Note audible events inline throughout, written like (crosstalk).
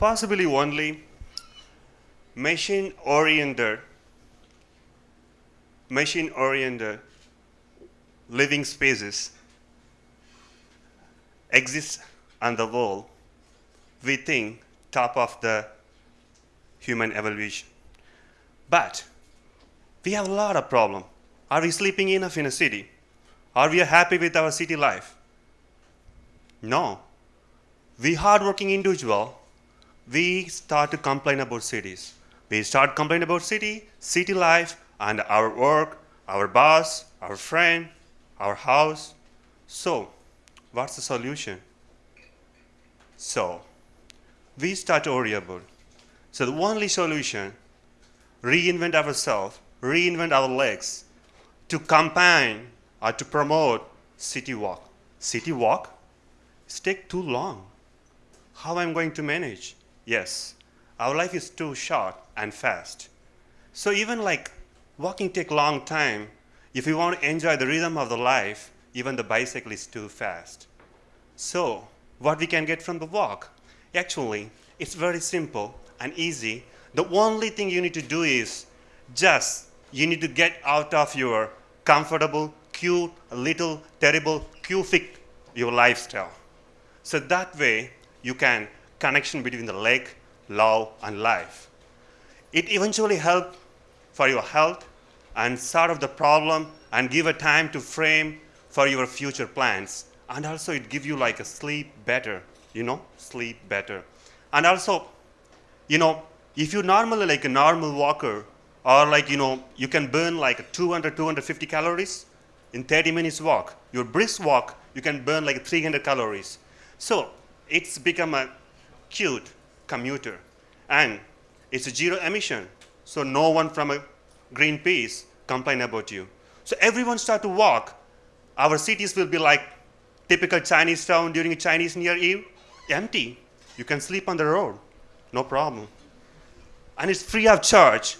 possibly only machine-oriented, machine-oriented living spaces exist on the world within top of the human evolution. But we have a lot of problem. Are we sleeping enough in a city? Are we happy with our city life? No. We hardworking individual, we start to complain about cities. We start complaining about city, city life, and our work, our boss, our friend, our house. So, what's the solution? So, we start to worry about. So the only solution, reinvent ourselves, reinvent our legs to campaign or to promote city walk. City walk? It's take too long. How am I'm going to manage? Yes, our life is too short and fast. So even like walking take long time, if you want to enjoy the rhythm of the life, even the bicycle is too fast. So what we can get from the walk? Actually, it's very simple and easy. The only thing you need to do is just you need to get out of your comfortable, cute, little, terrible, cufic your lifestyle. So that way you can connection between the leg, love, and life. It eventually help for your health and solve the problem and give a time to frame for your future plans. And also it give you like a sleep better, you know, sleep better. And also, you know, if you normally like a normal walker, or like, you know, you can burn like 200, 250 calories in 30 minutes walk. Your brisk walk, you can burn like 300 calories. So it's become a cute commuter. And it's a zero emission. So no one from a Greenpeace complain about you. So everyone start to walk. Our cities will be like typical Chinese town during a Chinese New Year Eve, empty. You can sleep on the road, no problem. And it's free of charge.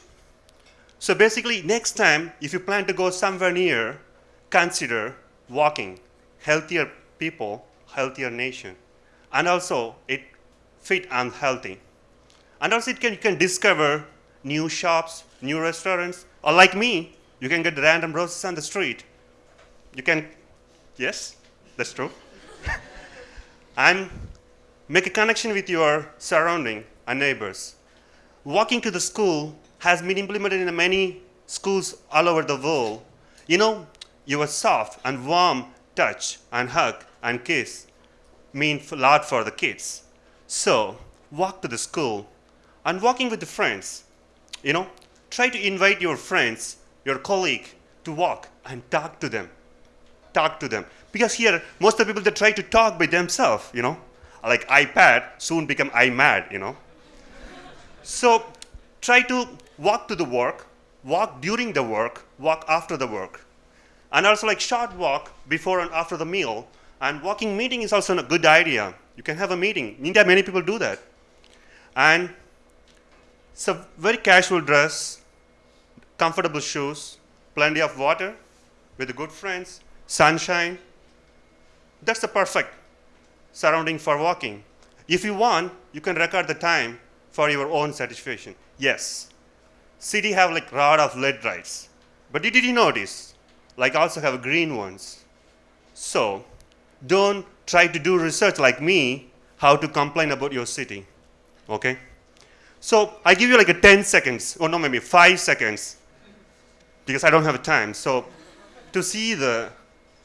So basically, next time, if you plan to go somewhere near, consider walking. Healthier people, healthier nation. And also, it fit and healthy. And also, can, you can discover new shops, new restaurants, or like me, you can get random roses on the street. You can, yes, that's true. (laughs) and make a connection with your surrounding and neighbors. Walking to the school has been implemented in many schools all over the world. You know, your soft and warm touch and hug and kiss mean a lot for the kids. So, walk to the school and walking with the friends. You know, try to invite your friends, your colleague to walk and talk to them. Talk to them. Because here, most of the people, they try to talk by themselves, you know. Like iPad soon become iMad, you know. So try to walk to the work, walk during the work, walk after the work. And also like short walk before and after the meal. And walking meeting is also a good idea. You can have a meeting. In India, many people do that. And it's a very casual dress, comfortable shoes, plenty of water, with good friends, sunshine. That's the perfect surrounding for walking. If you want, you can record the time for your own satisfaction. Yes, city have like lot of LED lights. But did you notice? Like also have green ones. So don't try to do research like me, how to complain about your city. Okay? So I give you like a 10 seconds, or no, maybe five seconds, because I don't have time. So to see the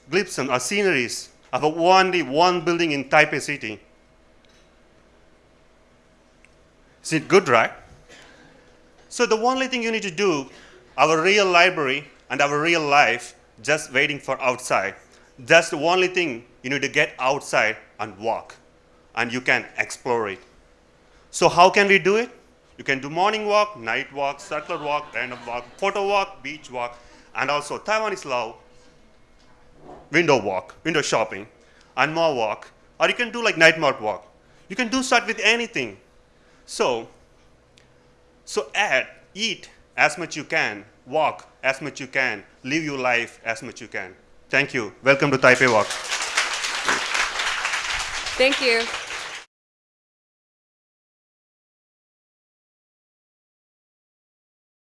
glimpses or uh, sceneries of a only one building in Taipei city. Is it good, right? So the only thing you need to do, our real library and our real life, just waiting for outside. That's the only thing you need to get outside and walk, and you can explore it. So how can we do it? You can do morning walk, night walk, circular walk, random walk, photo walk, beach walk, and also Taiwanese love window walk, window shopping, and more walk, or you can do like night mode walk. You can do start with anything. So, so add, eat as much you can, walk as much you can, live your life as much you can. Thank you. Welcome to Taipei Walk. Thank you.